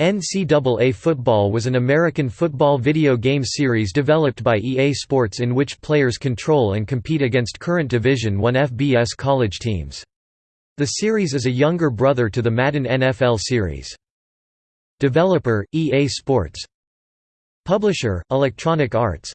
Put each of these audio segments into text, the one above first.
NCAA Football was an American football video game series developed by EA Sports in which players control and compete against current Division I FBS college teams. The series is a younger brother to the Madden NFL series. Developer, EA Sports Publisher, Electronic Arts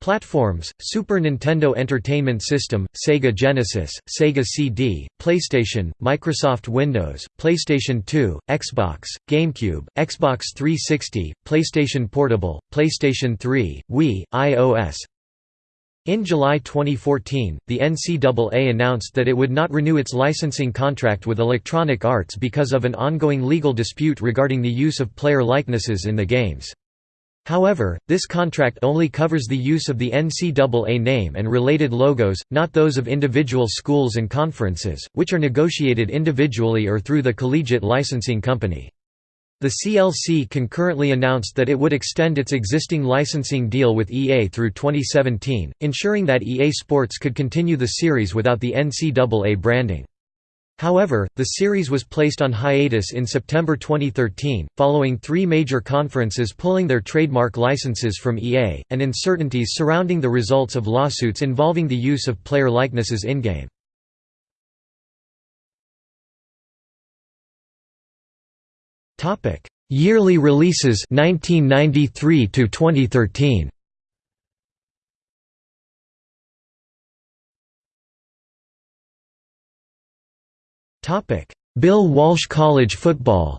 Platforms: Super Nintendo Entertainment System, Sega Genesis, Sega CD, PlayStation, Microsoft Windows, PlayStation 2, Xbox, GameCube, Xbox 360, PlayStation Portable, PlayStation 3, Wii, iOS. In July 2014, the NCAA announced that it would not renew its licensing contract with Electronic Arts because of an ongoing legal dispute regarding the use of player likenesses in the games. However, this contract only covers the use of the NCAA name and related logos, not those of individual schools and conferences, which are negotiated individually or through the collegiate licensing company. The CLC concurrently announced that it would extend its existing licensing deal with EA through 2017, ensuring that EA Sports could continue the series without the NCAA branding. However, the series was placed on hiatus in September 2013, following three major conferences pulling their trademark licenses from EA, and uncertainties surrounding the results of lawsuits involving the use of player likenesses in-game. Yearly releases 1993 to 2013. Bill Walsh College football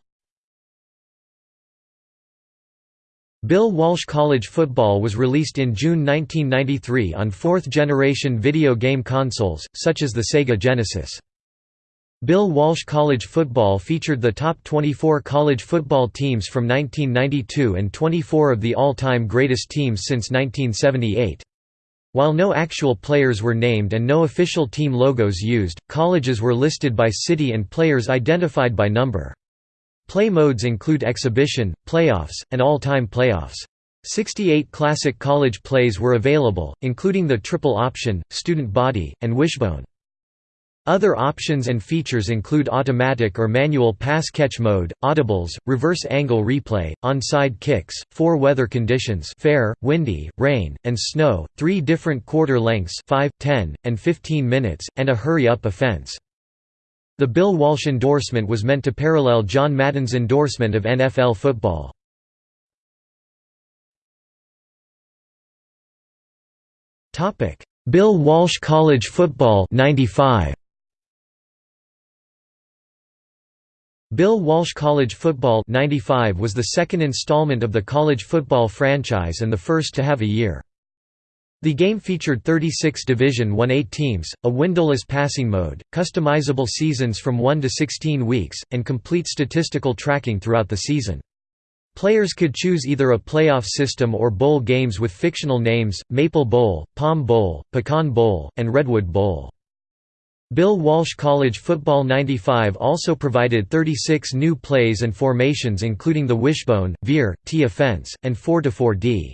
Bill Walsh College Football was released in June 1993 on fourth-generation video game consoles, such as the Sega Genesis. Bill Walsh College Football featured the top 24 college football teams from 1992 and 24 of the all-time greatest teams since 1978. While no actual players were named and no official team logos used, colleges were listed by city and players identified by number. Play modes include exhibition, playoffs, and all-time playoffs. 68 classic college plays were available, including the triple option, student body, and wishbone. Other options and features include automatic or manual pass-catch mode, audibles, reverse angle replay, onside kicks, four weather conditions fair, windy, rain, and snow, three different quarter lengths 5, 10, and 15 minutes, and a hurry-up offense. The Bill Walsh endorsement was meant to parallel John Madden's endorsement of NFL football. Bill Walsh College Football 95. Bill Walsh College Football 95 was the second installment of the college football franchise and the first to have a year. The game featured 36 Division I-A teams, a windowless passing mode, customizable seasons from 1 to 16 weeks, and complete statistical tracking throughout the season. Players could choose either a playoff system or bowl games with fictional names, Maple Bowl, Palm Bowl, Pecan Bowl, and Redwood Bowl. Bill Walsh College Football 95 also provided 36 new plays and formations including the wishbone, veer, T offense, and 4-4-D.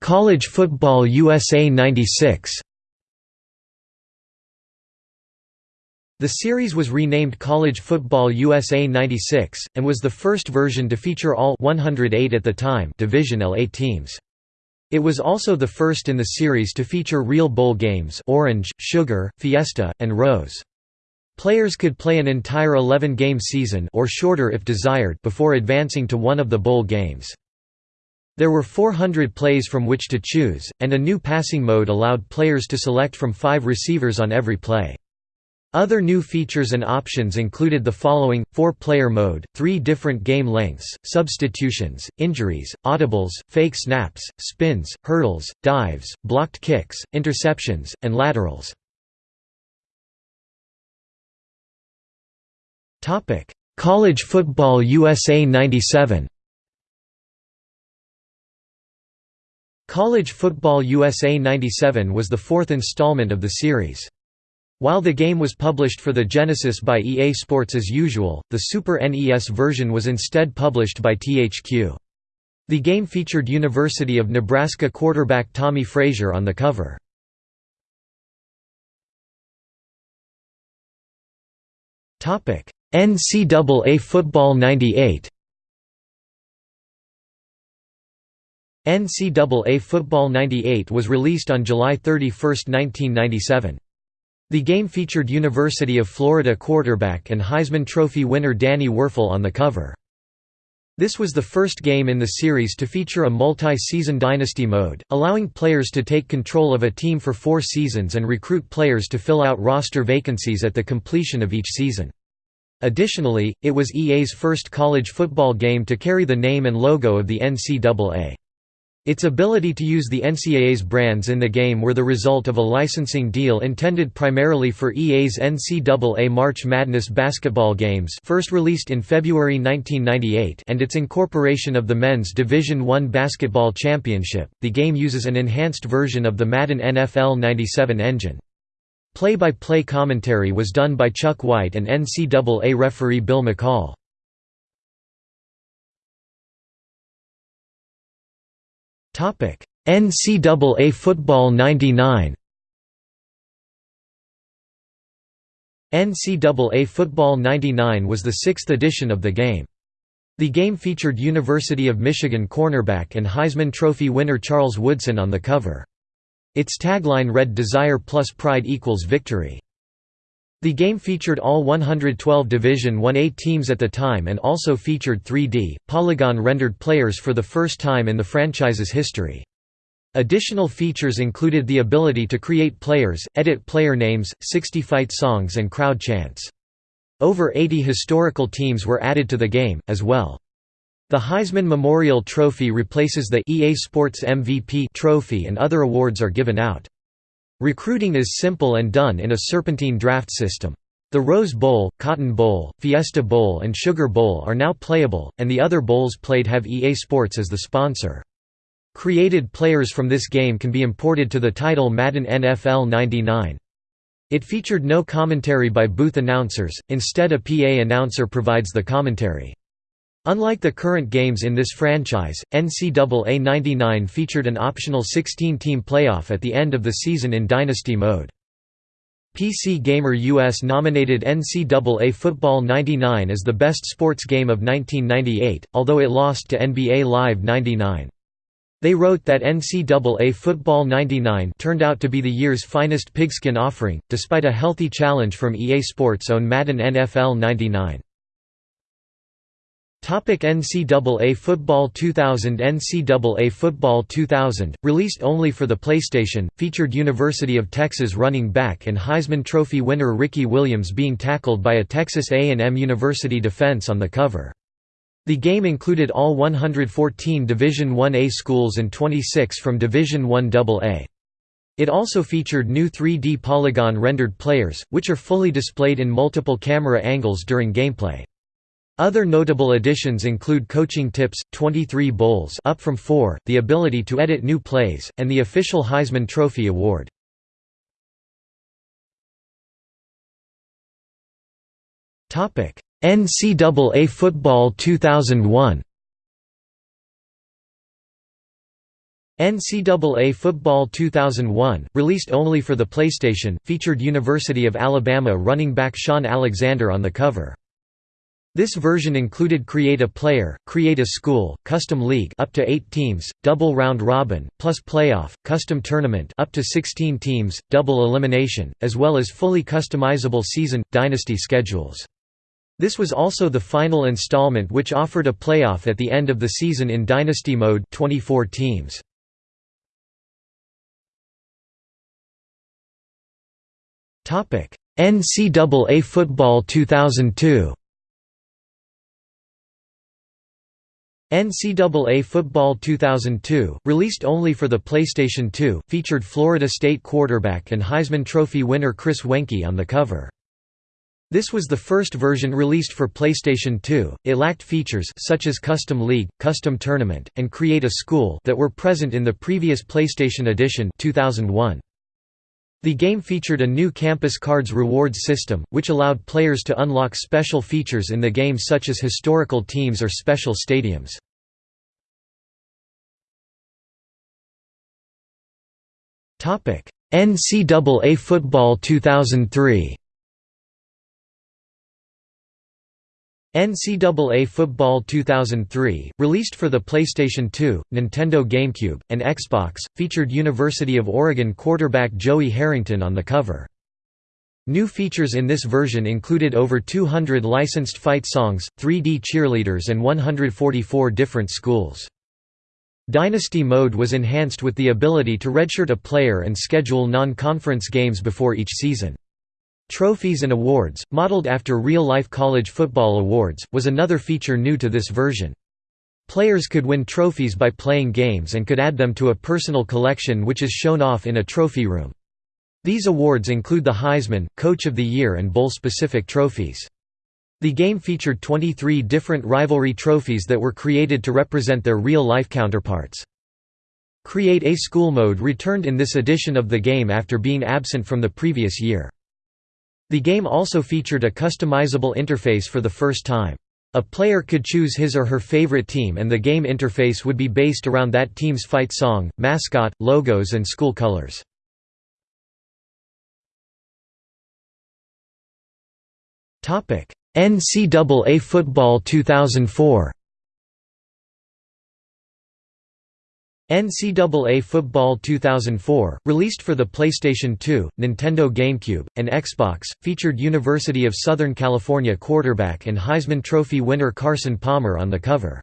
College Football USA 96 The series was renamed College Football USA 96, and was the first version to feature all 108 at the time Division LA teams. It was also the first in the series to feature real bowl games Orange, Sugar, Fiesta, and Rose. Players could play an entire 11-game season or shorter if desired before advancing to one of the bowl games. There were 400 plays from which to choose, and a new passing mode allowed players to select from five receivers on every play. Other new features and options included the following, four-player mode, three different game lengths, substitutions, injuries, audibles, fake snaps, spins, hurdles, dives, blocked kicks, interceptions, and laterals. College Football USA 97 College Football USA 97 was the fourth installment of the series. While the game was published for the Genesis by EA Sports as usual, the Super NES version was instead published by THQ. The game featured University of Nebraska quarterback Tommie Frazier on the cover. NCAA Football 98 NCAA Football 98 was released on July 31, 1997. The game featured University of Florida quarterback and Heisman Trophy winner Danny Wuerffel on the cover. This was the first game in the series to feature a multi-season dynasty mode, allowing players to take control of a team for four seasons and recruit players to fill out roster vacancies at the completion of each season. Additionally, it was EA's first college football game to carry the name and logo of the NCAA. Its ability to use the NCAA's brands in the game were the result of a licensing deal intended primarily for EA's NCAA March Madness basketball games first released in February 1998 and its incorporation of the Men's Division I Basketball Championship. The game uses an enhanced version of the Madden NFL 97 engine. Play-by-play -play commentary was done by Chuck White and NCAA referee Bill McCall. NCAA Football 99 NCAA Football 99 was the sixth edition of the game. The game featured University of Michigan cornerback and Heisman Trophy winner Charles Woodson on the cover. Its tagline read Desire plus Pride equals Victory. The game featured all 112 Division 1A teams at the time and also featured 3D, polygon-rendered players for the first time in the franchise's history. Additional features included the ability to create players, edit player names, 60 fight songs and crowd chants. Over 80 historical teams were added to the game, as well. The Heisman Memorial Trophy replaces the EA Sports MVP trophy and other awards are given out. Recruiting is simple and done in a serpentine draft system. The Rose Bowl, Cotton Bowl, Fiesta Bowl and Sugar Bowl are now playable, and the other bowls played have EA Sports as the sponsor. Created players from this game can be imported to the title Madden NFL 99. It featured no commentary by booth announcers, instead a PA announcer provides the commentary. Unlike the current games in this franchise, NCAA 99 featured an optional 16-team playoff at the end of the season in Dynasty mode. PC Gamer US nominated NCAA Football 99 as the best sports game of 1998, although it lost to NBA Live 99. They wrote that NCAA Football 99 turned out to be the year's finest pigskin offering, despite a healthy challenge from EA Sports' own Madden NFL 99. NCAA Football 2000 NCAA Football 2000, released only for the PlayStation, featured University of Texas running back and Heisman Trophy winner Ricky Williams being tackled by a Texas A&M University defense on the cover. The game included all 114 Division I-A schools and 26 from Division I AA. It also featured new 3D polygon-rendered players, which are fully displayed in multiple camera angles during gameplay. Other notable additions include coaching tips, 23 bowls up from 4, the ability to edit new plays, and the official Heisman Trophy award. Topic: NCAA Football 2001 NCAA Football 2001, released only for the PlayStation, featured University of Alabama running back Shaun Alexander on the cover. This version included Create a Player, Create a School, Custom League up to 8 teams, Double Round Robin, plus Playoff, Custom Tournament up to 16 teams, Double Elimination, as well as fully customizable season, Dynasty schedules. This was also the final installment which offered a playoff at the end of the season in Dynasty mode 24 teams. NCAA Football 2002 NCAA Football 2002, released only for the PlayStation 2, featured Florida State quarterback and Heisman Trophy winner Chris Weinke on the cover. This was the first version released for PlayStation 2. It lacked features such as Custom League, Custom Tournament, and Create a School that were present in the previous PlayStation edition 2001. The game featured a new Campus Cards rewards system, which allowed players to unlock special features in the game such as historical teams or special stadiums. NCAA Football 2003 NCAA Football 2003, released for the PlayStation 2, Nintendo GameCube, and Xbox, featured University of Oregon quarterback Joey Harrington on the cover. New features in this version included over 200 licensed fight songs, 3D cheerleaders and 144 different schools. Dynasty mode was enhanced with the ability to redshirt a player and schedule non-conference games before each season. Trophies and awards, modeled after real-life college football awards, was another feature new to this version. Players could win trophies by playing games and could add them to a personal collection which is shown off in a trophy room. These awards include the Heisman, Coach of the Year and Bowl-specific trophies. The game featured 23 different rivalry trophies that were created to represent their real-life counterparts. Create a School mode returned in this edition of the game after being absent from the previous year. The game also featured a customizable interface for the first time. A player could choose his or her favorite team and the game interface would be based around that team's fight song, mascot, logos and school colors. NCAA Football 2004 NCAA Football 2004, released for the PlayStation 2, Nintendo GameCube, and Xbox, featured University of Southern California quarterback and Heisman Trophy winner Carson Palmer on the cover.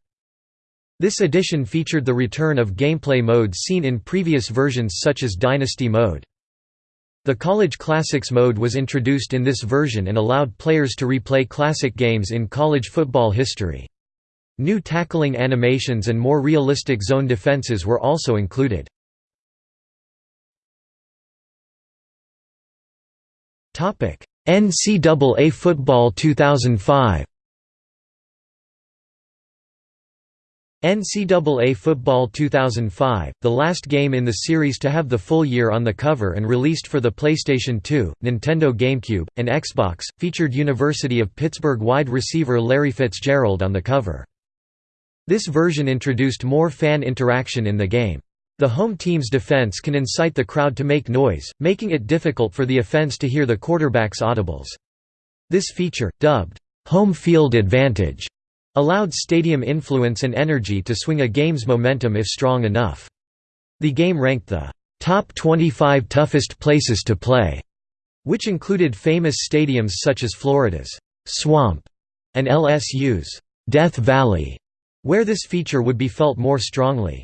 This edition featured the return of gameplay modes seen in previous versions such as Dynasty mode. The College Classics mode was introduced in this version and allowed players to replay classic games in college football history. New tackling animations and more realistic zone defenses were also included. NCAA Football 2005 NCAA Football 2005, the last game in the series to have the full year on the cover and released for the PlayStation 2, Nintendo GameCube, and Xbox, featured University of Pittsburgh wide receiver Larry Fitzgerald on the cover. This version introduced more fan interaction in the game. The home team's defense can incite the crowd to make noise, making it difficult for the offense to hear the quarterback's audibles. This feature, dubbed, "'home field advantage' allowed stadium influence and energy to swing a game's momentum if strong enough. The game ranked the top 25 toughest places to play, which included famous stadiums such as Florida's Swamp and LSU's Death Valley where this feature would be felt more strongly.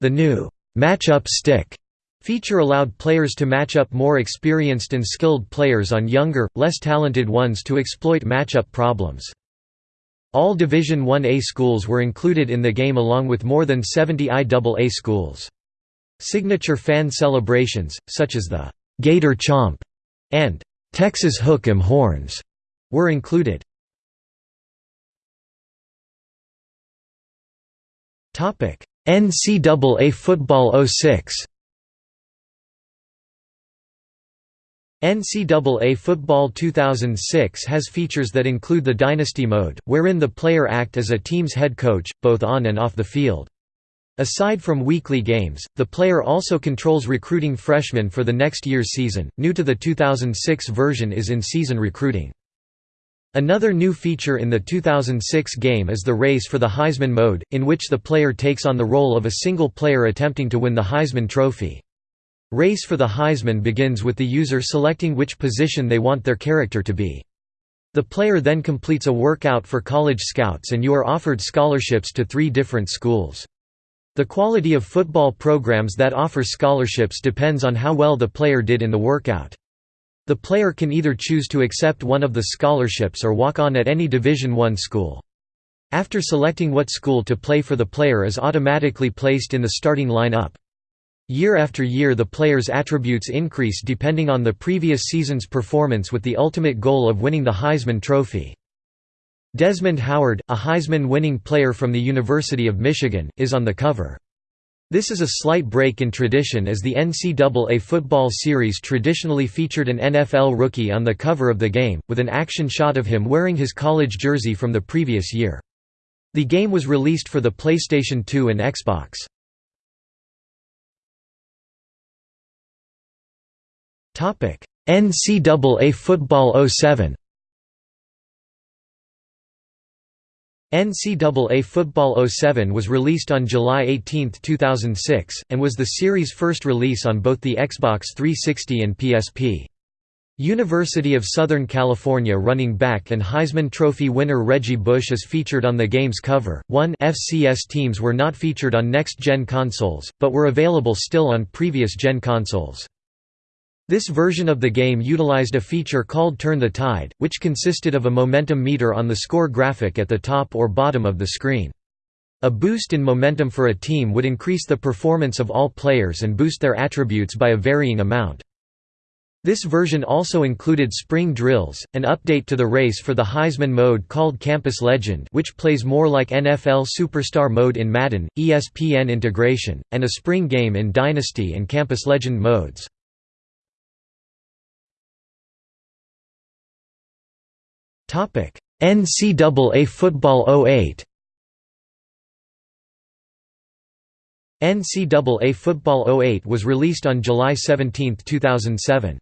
The new match-up stick feature allowed players to match up more experienced and skilled players on younger, less talented ones to exploit matchup problems. All Division 1A schools were included in the game along with more than 70 IAA schools. Signature fan celebrations, such as the «Gator Chomp» and «Texas Hook 'em Horns» were included. NCAA Football 06 NCAA Football 2006 has features that include the Dynasty mode, wherein the player act as a team's head coach, both on and off the field. Aside from weekly games, the player also controls recruiting freshmen for the next year's season. New to the 2006 version is in season recruiting. Another new feature in the 2006 game is the race for the Heisman mode, in which the player takes on the role of a single player attempting to win the Heisman Trophy. Race for the Heisman begins with the user selecting which position they want their character to be. The player then completes a workout for college scouts and you are offered scholarships to three different schools. The quality of football programs that offer scholarships depends on how well the player did in the workout. The player can either choose to accept one of the scholarships or walk on at any Division I school. After selecting what school to play for the player is automatically placed in the starting line-up. Year after year the player's attributes increase depending on the previous season's performance with the ultimate goal of winning the Heisman Trophy. Desmond Howard, a Heisman-winning player from the University of Michigan, is on the cover. This is a slight break in tradition as the NCAA football series traditionally featured an NFL rookie on the cover of the game, with an action shot of him wearing his college jersey from the previous year. The game was released for the PlayStation 2 and Xbox. NCAA Football 07 NCAA Football 07 was released on July 18, 2006, and was the series' first release on both the Xbox 360 and PSP. University of Southern California running back and Heisman Trophy winner Reggie Bush is featured on the game's cover. One FCS teams were not featured on next-gen consoles, but were available still on previous-gen consoles. This version of the game utilized a feature called Turn the Tide, which consisted of a momentum meter on the score graphic at the top or bottom of the screen. A boost in momentum for a team would increase the performance of all players and boost their attributes by a varying amount. This version also included spring drills, an update to the race for the Heisman mode called Campus Legend which plays more like NFL Superstar mode in Madden, ESPN integration, and a spring game in Dynasty and Campus Legend modes. NCAA Football 08. NCAA Football 08 was released on July 17, 2007.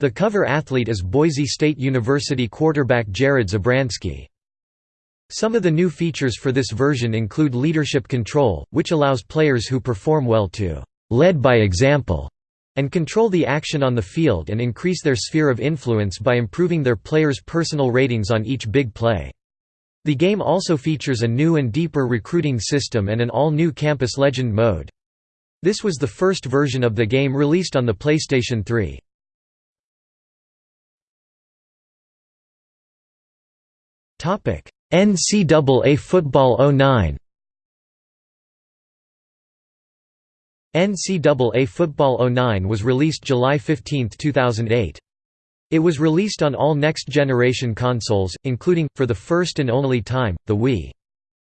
The cover athlete is Boise State University quarterback Jared Zabransky. Some of the new features for this version include leadership control, which allows players who perform well to «lead by example» and control the action on the field and increase their sphere of influence by improving their players' personal ratings on each big play. The game also features a new and deeper recruiting system and an all-new Campus Legend mode. This was the first version of the game released on the PlayStation 3. NCAA Football 09 NCAA Football 09 was released July 15, 2008. It was released on all next-generation consoles, including, for the first and only time, the Wii.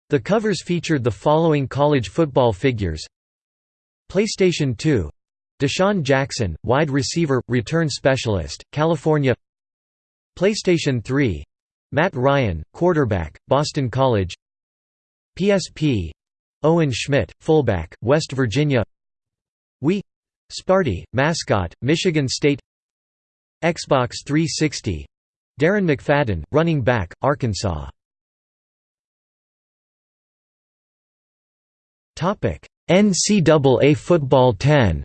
The covers featured the following college football figures. PlayStation 2 DeSean Jackson, wide receiver, return specialist, California. PlayStation 3 Matt Ryan, quarterback, Boston College. PSP Owen Schmidt, fullback, West Virginia Wii Sparty, mascot, Michigan State. Xbox 360 Darren McFadden, running back, Arkansas. NCAA Football 10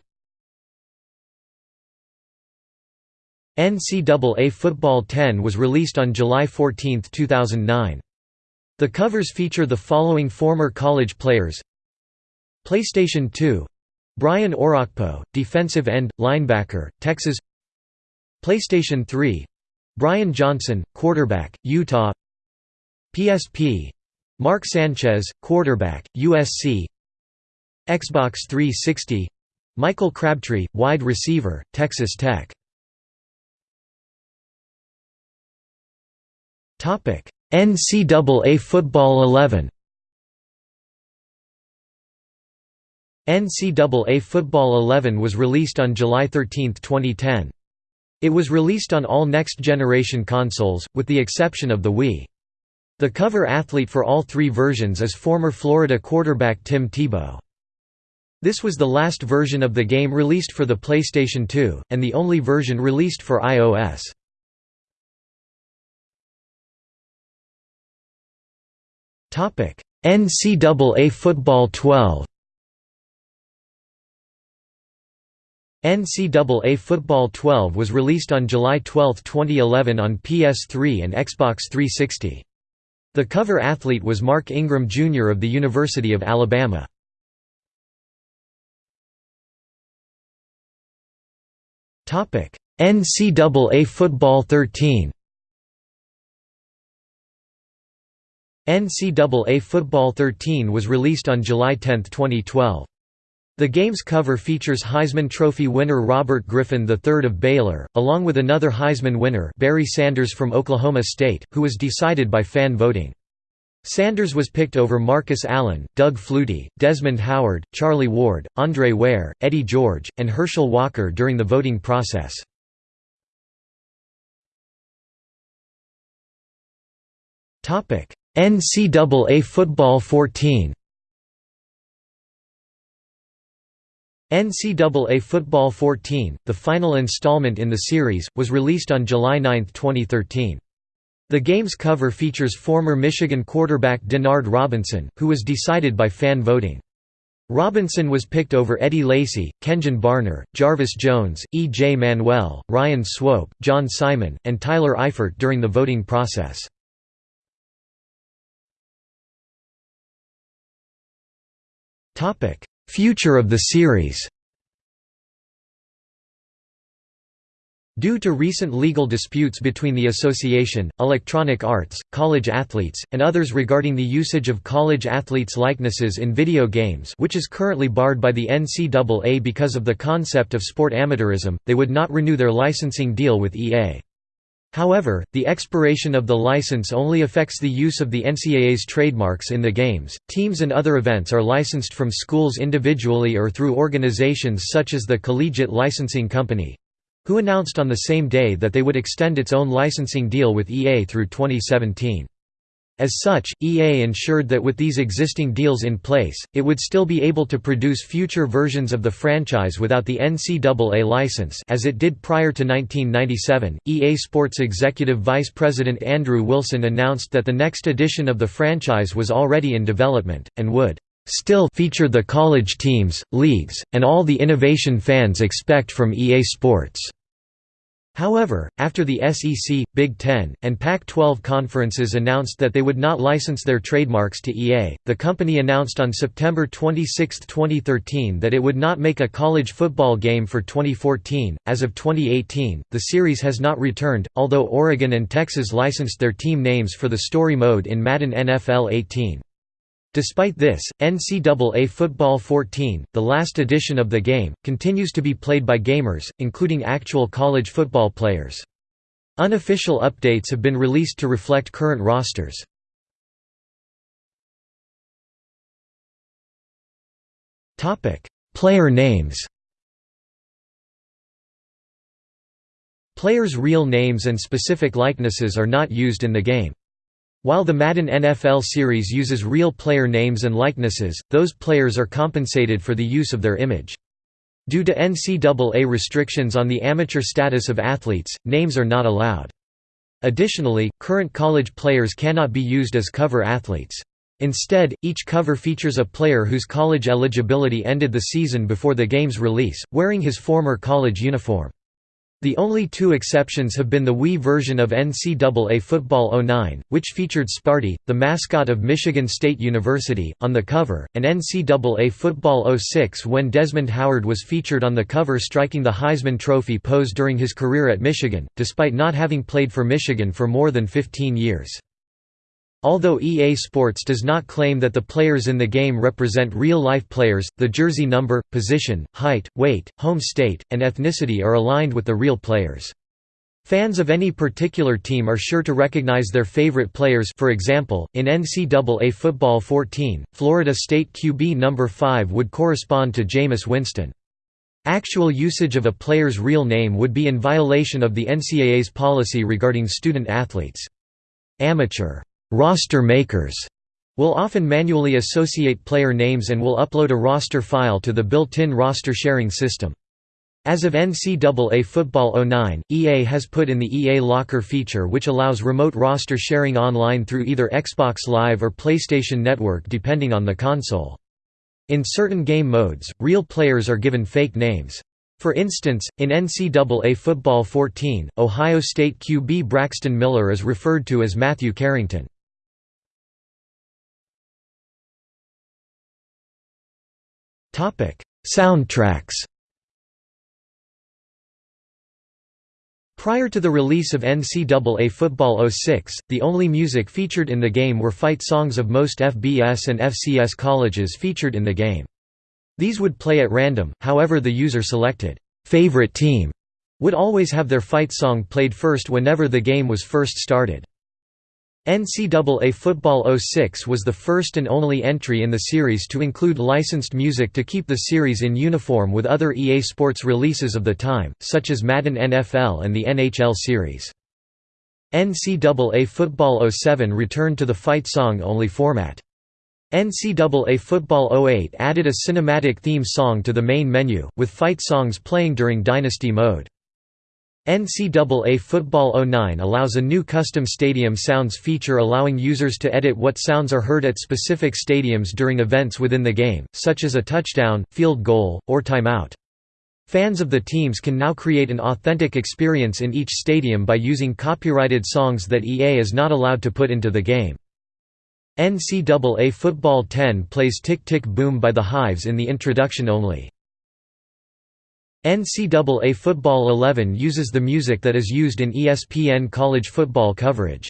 NCAA Football 10 was released on July 14, 2009. The covers feature the following former college players. PlayStation 2 Brian Orakpo, defensive end, linebacker, Texas. PlayStation 3 Brian Johnson, quarterback, Utah. PSP Mark Sanchez, quarterback, USC Xbox 360 Michael Crabtree, wide receiver, Texas Tech. NCAA Football 11 NCAA Football 11 was released on July 13, 2010. It was released on all next-generation consoles, with the exception of the Wii. The cover athlete for all three versions is former Florida quarterback Tim Tebow. This was the last version of the game released for the PlayStation 2, and the only version released for iOS. NCAA Football 12 NCAA Football 12 was released on July 12, 2011 on PS3 and Xbox 360. The cover athlete was Mark Ingram Jr. of the University of Alabama. NCAA Football 13 NCAA Football 13 was released on July 10, 2012. The game's cover features Heisman Trophy winner Robert Griffin III of Baylor, along with another Heisman winner Barry Sanders from Oklahoma State, who was decided by fan voting. Sanders was picked over Marcus Allen, Doug Flutie, Desmond Howard, Charlie Ward, Andre Ware, Eddie George, and Herschel Walker during the voting process. NCAA Football 14 NCAA Football 14, the final installment in the series, was released on July 9, 2013. The game's cover features former Michigan quarterback Denard Robinson, who was decided by fan voting. Robinson was picked over Eddie Lacy, Kenjon Barner, Jarvis Jones, E. J. Manuel, Ryan Swope, John Simon, and Tyler Eifert during the voting process. Future of the series Due to recent legal disputes between the association, Electronic Arts, college athletes, and others regarding the usage of college athletes' likenesses in video games which is currently barred by the NCAA because of the concept of sport amateurism, they would not renew their licensing deal with EA. However, the expiration of the license only affects the use of the NCAA's trademarks in the games. Teams and other events are licensed from schools individually or through organizations such as the Collegiate Licensing Company, who announced on the same day that they would extend its own licensing deal with EA through 2017. As such, EA ensured that with these existing deals in place, it would still be able to produce future versions of the franchise without the NCAA license as it did prior to 1997. EA Sports Executive Vice President Andrew Wilson announced that the next edition of the franchise was already in development, and would still feature the college teams, leagues, and all the innovation fans expect from EA Sports. However, after the SEC, Big Ten, and Pac-12 conferences announced that they would not license their trademarks to EA, the company announced on September 26, 2013 that it would not make a college football game for 2014. As of 2018, the series has not returned, although Oregon and Texas licensed their team names for the story mode in Madden NFL 18. Despite this, NCAA Football 14, the last edition of the game, continues to be played by gamers, including actual college football players. Unofficial updates have been released to reflect current rosters. Player names Players' real names and specific likenesses are not used in the game. While the Madden NFL series uses real player names and likenesses, those players are compensated for the use of their image. Due to NCAA restrictions on the amateur status of athletes, names are not allowed. Additionally, current college players cannot be used as cover athletes. Instead, each cover features a player whose college eligibility ended the season before the game's release, wearing his former college uniform. The only two exceptions have been the Wii version of NCAA Football 09, which featured Sparty, the mascot of Michigan State University, on the cover, and NCAA Football 06 when Desmond Howard was featured on the cover striking the Heisman Trophy pose during his career at Michigan, despite not having played for Michigan for more than 15 years. Although EA Sports does not claim that the players in the game represent real-life players, the jersey number, position, height, weight, home state, and ethnicity are aligned with the real players. Fans of any particular team are sure to recognize their favorite players for example, in NCAA Football 14, Florida State QB number 5 would correspond to Jameis Winston. Actual usage of a player's real name would be in violation of the NCAA's policy regarding student athletes. Amateur roster makers will often manually associate player names and will upload a roster file to the built-in roster sharing system. As of NCAA Football 09, EA has put in the EA Locker feature which allows remote roster sharing online through either Xbox Live or PlayStation Network depending on the console. In certain game modes, real players are given fake names. For instance, in NCAA Football 14, Ohio State QB Braxton Miller is referred to as Matthew Carrington. Topic: Soundtracks. Prior to the release of NCAA Football 06, the only music featured in the game were fight songs of most FBS and FCS colleges featured in the game. These would play at random, however the user selected, "'favorite team' would always have their fight song played first whenever the game was first started. NCAA Football 06 was the first and only entry in the series to include licensed music to keep the series in uniform with other EA Sports releases of the time, such as Madden NFL and the NHL series. NCAA Football 07 returned to the fight song-only format. NCAA Football 08 added a cinematic theme song to the main menu, with fight songs playing during Dynasty mode. NCAA Football 09 allows a new custom stadium sounds feature allowing users to edit what sounds are heard at specific stadiums during events within the game, such as a touchdown, field goal, or timeout. Fans of the teams can now create an authentic experience in each stadium by using copyrighted songs that EA is not allowed to put into the game. NCAA Football 10 plays Tick Tick Boom by the Hives in the introduction only. NCAA Football 11 uses the music that is used in ESPN college football coverage.